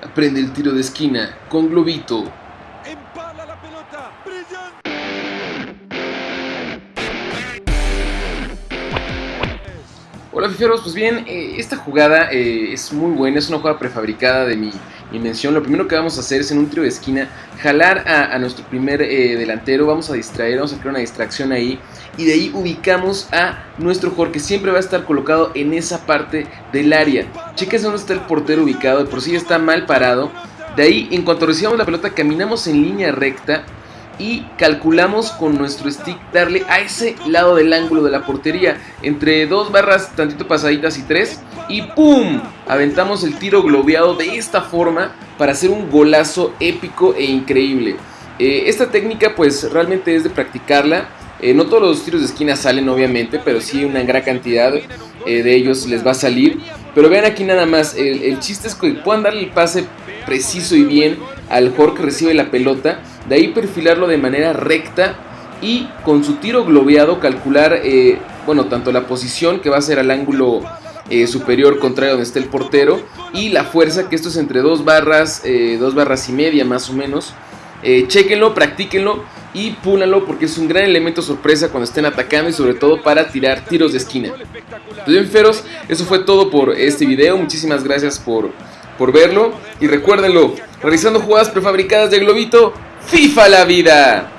Aprende el tiro de esquina con Globito. Empala la pelota. Brillante. Hola fiferos, pues bien, eh, esta jugada eh, es muy buena, es una jugada prefabricada de mi invención. Lo primero que vamos a hacer es en un tiro de esquina jalar a, nuestro primer eh, delantero, vamos a distraer, vamos a crear una distracción ahí y de ahí ubicamos a nuestro jugador que siempre va a estar colocado en esa parte del área. Cheques dónde está el portero ubicado, de por sí está mal parado. De ahí, en cuanto recibamos la pelota, caminamos en línea recta y calculamos con nuestro stick darle a ese lado del ángulo de la portería entre dos barras tantito pasaditas y tres y ¡pum! aventamos el tiro globeado de esta forma para hacer un golazo épico e increíble. Eh, esta técnica pues realmente es de practicarla. Eh, no todos los tiros de esquina salen obviamente pero sí una gran cantidad eh, de ellos les va a salir. Pero vean aquí nada más el, chiste es que puedan darle el pase preciso y bien al jugador que recibe la pelota de ahí perfilarlo de manera recta y con su tiro globeado calcular, eh, bueno, tanto la posición que va a ser al ángulo eh, superior contrario donde esté el portero y la fuerza, que esto es entre dos barras, eh, dos barras y media más o menos. Chequenlo, practíquenlo y púlanlo porque es un gran elemento sorpresa cuando estén atacando y sobre todo para tirar tiros de esquina. Pues bien, feros, eso fue todo por este video. Muchísimas gracias por, por verlo y recuérdenlo, realizando jugadas prefabricadas de Globito, FIFA la vida.